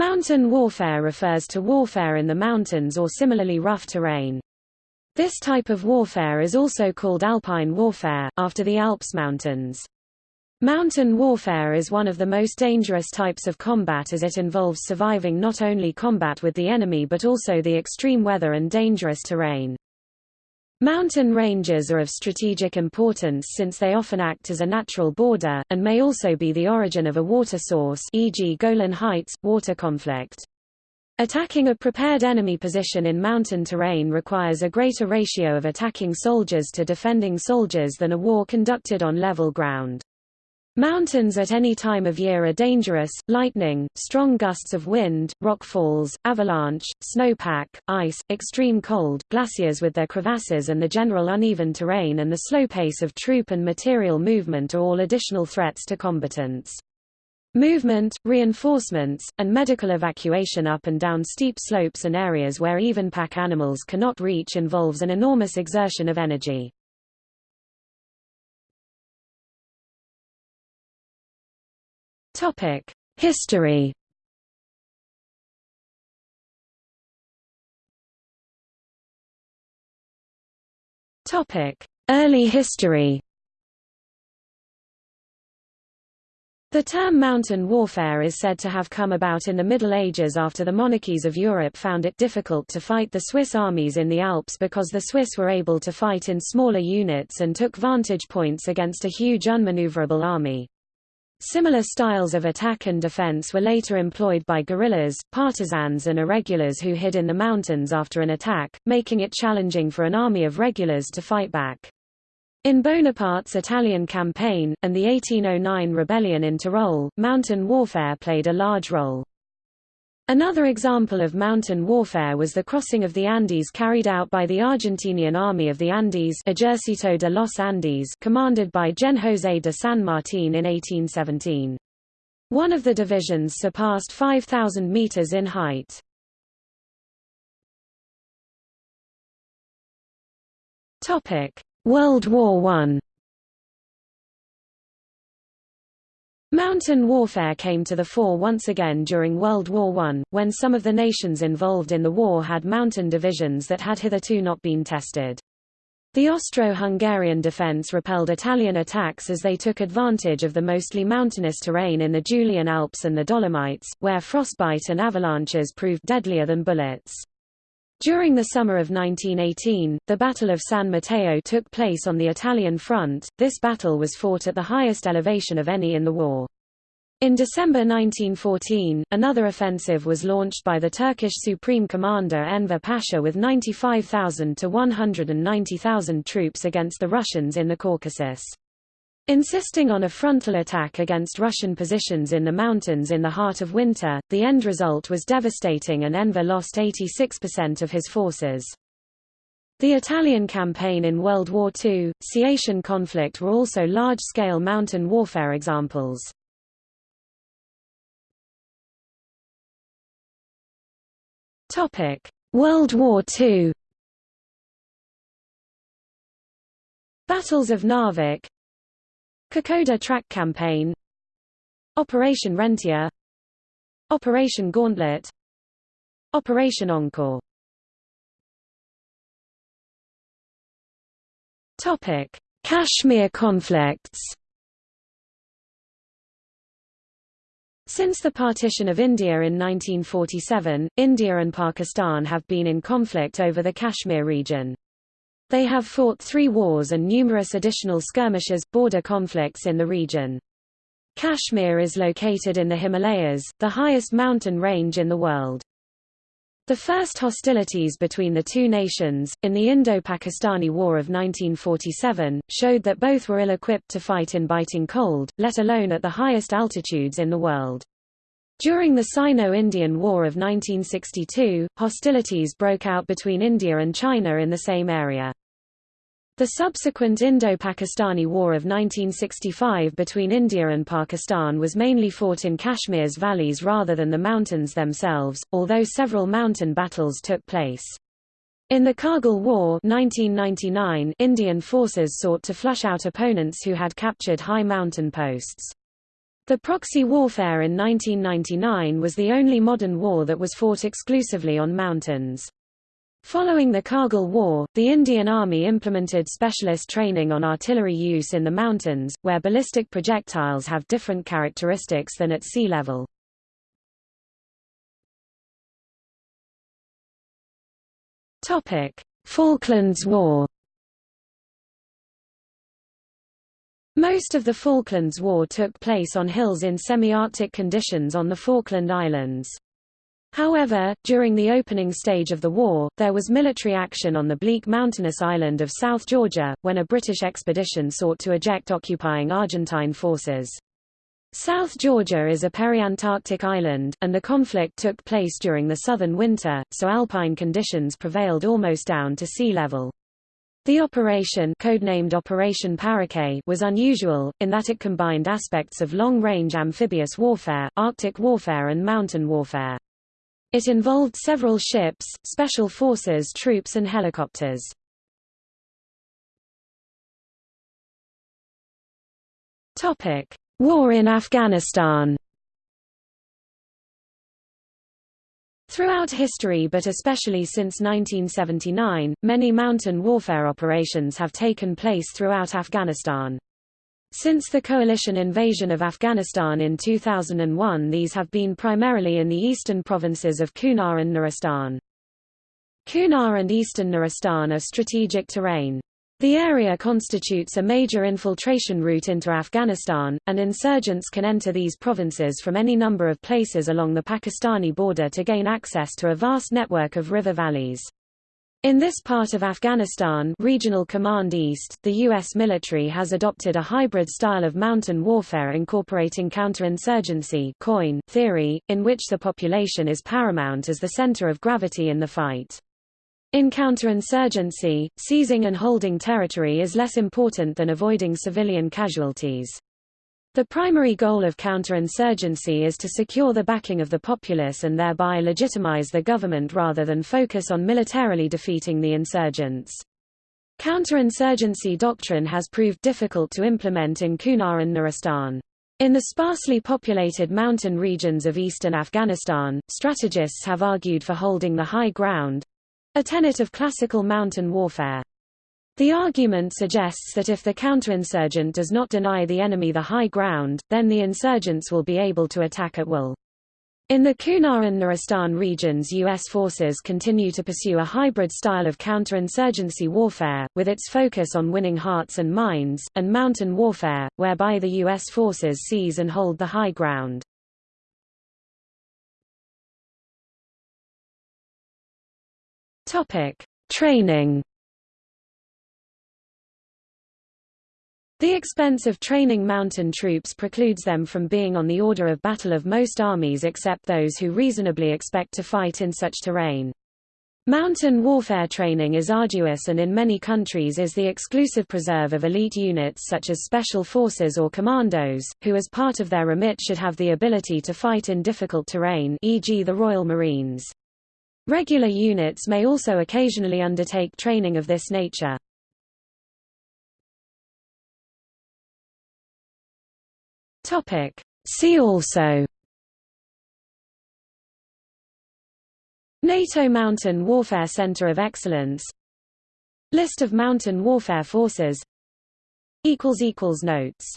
Mountain warfare refers to warfare in the mountains or similarly rough terrain. This type of warfare is also called alpine warfare, after the Alps mountains. Mountain warfare is one of the most dangerous types of combat as it involves surviving not only combat with the enemy but also the extreme weather and dangerous terrain. Mountain ranges are of strategic importance since they often act as a natural border, and may also be the origin of a water source e.g. Golan Heights, water conflict. Attacking a prepared enemy position in mountain terrain requires a greater ratio of attacking soldiers to defending soldiers than a war conducted on level ground. Mountains at any time of year are dangerous, lightning, strong gusts of wind, rock falls, avalanche, snowpack, ice, extreme cold, glaciers with their crevasses and the general uneven terrain and the slow pace of troop and material movement are all additional threats to combatants. Movement, reinforcements, and medical evacuation up and down steep slopes and areas where even pack animals cannot reach involves an enormous exertion of energy. Topic: History. Topic: Early history. The term mountain warfare is said to have come about in the Middle Ages after the monarchies of Europe found it difficult to fight the Swiss armies in the Alps because the Swiss were able to fight in smaller units and took vantage points against a huge unmaneuverable army. Similar styles of attack and defense were later employed by guerrillas, partisans and irregulars who hid in the mountains after an attack, making it challenging for an army of regulars to fight back. In Bonaparte's Italian campaign, and the 1809 rebellion in Tyrol, mountain warfare played a large role. Another example of mountain warfare was the crossing of the Andes carried out by the Argentinian Army of the Andes Ejército de los Andes commanded by Gen José de San Martín in 1817. One of the divisions surpassed 5,000 meters in height. World War I Mountain warfare came to the fore once again during World War I, when some of the nations involved in the war had mountain divisions that had hitherto not been tested. The Austro-Hungarian defense repelled Italian attacks as they took advantage of the mostly mountainous terrain in the Julian Alps and the Dolomites, where frostbite and avalanches proved deadlier than bullets. During the summer of 1918, the Battle of San Matteo took place on the Italian front. This battle was fought at the highest elevation of any in the war. In December 1914, another offensive was launched by the Turkish Supreme Commander Enver Pasha with 95,000 to 190,000 troops against the Russians in the Caucasus. Insisting on a frontal attack against Russian positions in the mountains in the heart of winter, the end result was devastating and Enver lost 86% of his forces. The Italian campaign in World War II, Caitian conflict were also large-scale mountain warfare examples. World War II Battles of Narvik Kokoda Track Campaign. Operation Rentier Operation Gauntlet. Operation Encore. Topic: Kashmir conflicts. Since the partition of India in 1947, India and Pakistan have been in conflict over the Kashmir region. They have fought three wars and numerous additional skirmishes, border conflicts in the region. Kashmir is located in the Himalayas, the highest mountain range in the world. The first hostilities between the two nations, in the Indo-Pakistani War of 1947, showed that both were ill-equipped to fight in biting cold, let alone at the highest altitudes in the world. During the Sino-Indian War of 1962, hostilities broke out between India and China in the same area. The subsequent Indo-Pakistani War of 1965 between India and Pakistan was mainly fought in Kashmir's valleys rather than the mountains themselves, although several mountain battles took place. In the Kargil War 1999, Indian forces sought to flush out opponents who had captured high mountain posts. The proxy warfare in 1999 was the only modern war that was fought exclusively on mountains. Following the Kargil War, the Indian Army implemented specialist training on artillery use in the mountains, where ballistic projectiles have different characteristics than at sea level. Falklands War Most of the Falklands War took place on hills in semi-Arctic conditions on the Falkland Islands. However, during the opening stage of the war, there was military action on the bleak mountainous island of South Georgia, when a British expedition sought to eject occupying Argentine forces. South Georgia is a peri-Antarctic island, and the conflict took place during the southern winter, so alpine conditions prevailed almost down to sea level. The operation codenamed Operation Paraquet was unusual, in that it combined aspects of long-range amphibious warfare, Arctic warfare and mountain warfare. It involved several ships, special forces troops and helicopters. War in Afghanistan Throughout history but especially since 1979, many mountain warfare operations have taken place throughout Afghanistan. Since the coalition invasion of Afghanistan in 2001 these have been primarily in the eastern provinces of Kunar and Nuristan. Kunar and eastern Nuristan are strategic terrain. The area constitutes a major infiltration route into Afghanistan, and insurgents can enter these provinces from any number of places along the Pakistani border to gain access to a vast network of river valleys. In this part of Afghanistan Regional Command East, the U.S. military has adopted a hybrid style of mountain warfare incorporating counterinsurgency theory, in which the population is paramount as the center of gravity in the fight. In counterinsurgency, seizing and holding territory is less important than avoiding civilian casualties. The primary goal of counterinsurgency is to secure the backing of the populace and thereby legitimize the government rather than focus on militarily defeating the insurgents. Counterinsurgency doctrine has proved difficult to implement in Kunar and Nuristan. In the sparsely populated mountain regions of eastern Afghanistan, strategists have argued for holding the high ground, a tenet of classical mountain warfare. The argument suggests that if the counterinsurgent does not deny the enemy the high ground, then the insurgents will be able to attack at will. In the Kunar and Nuristan regions U.S. forces continue to pursue a hybrid style of counterinsurgency warfare, with its focus on winning hearts and minds, and mountain warfare, whereby the U.S. forces seize and hold the high ground. Training. The expense of training mountain troops precludes them from being on the order of battle of most armies except those who reasonably expect to fight in such terrain. Mountain warfare training is arduous and in many countries is the exclusive preserve of elite units such as special forces or commandos, who as part of their remit should have the ability to fight in difficult terrain e.g. the Royal Marines. Regular units may also occasionally undertake training of this nature. See also NATO Mountain Warfare Center of Excellence List of mountain warfare forces Notes